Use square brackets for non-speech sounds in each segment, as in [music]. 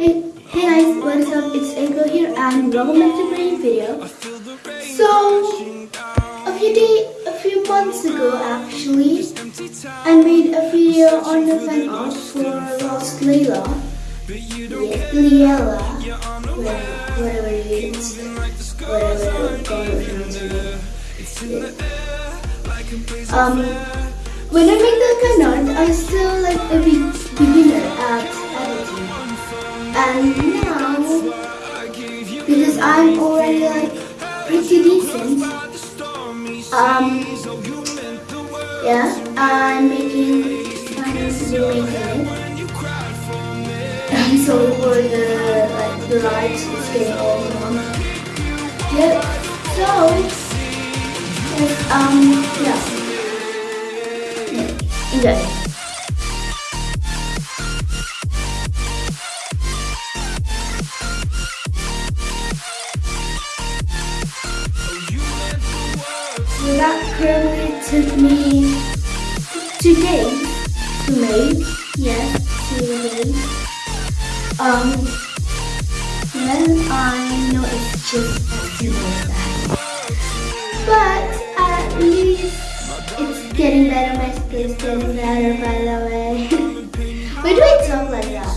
Hey, hey guys, what's up? It's Angel here and welcome back to my video. So, a few day, a few months ago actually, I made a video on the fan art for Lost Layla. Liela, whatever it is, whatever it's yeah. Um, when I made the fan art, I still like a beginner at and now, because I'm already like pretty decent, um, yeah, I'm making, I'm making it. I'm sorry for the, like, the lights, it's getting all wrong. Yep, so, um, yeah. yeah. That took me two days to make. Yes, two days. Um, then I know it's just as simple that. But at least it's getting better. My skin's getting better, by the way. [laughs] Why do I talk like that?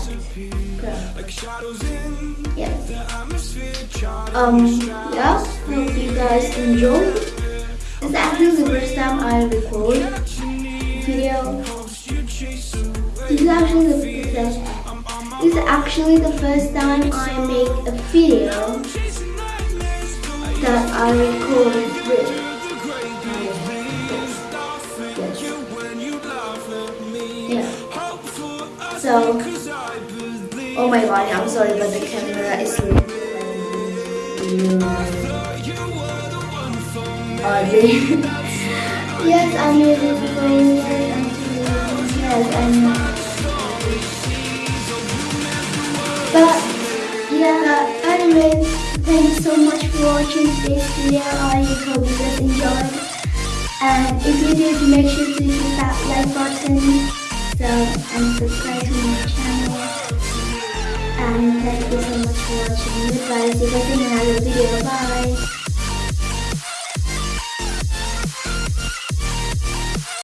Yeah. Um, yeah, hope you guys enjoy. It's actually the first time I record video. This is actually the first, this is actually the first time I make a video that I record with. Yeah. So, oh my god, I'm sorry, but the camera is really [laughs] yes, I'm able to go Yes, I'm. But yeah, anyway, thanks so much for watching today's video. I hope you guys enjoyed. And if you did, make sure to hit that like button so and subscribe to my channel. And thank you so much for watching. Goodbye. See you guys in another video. Bye.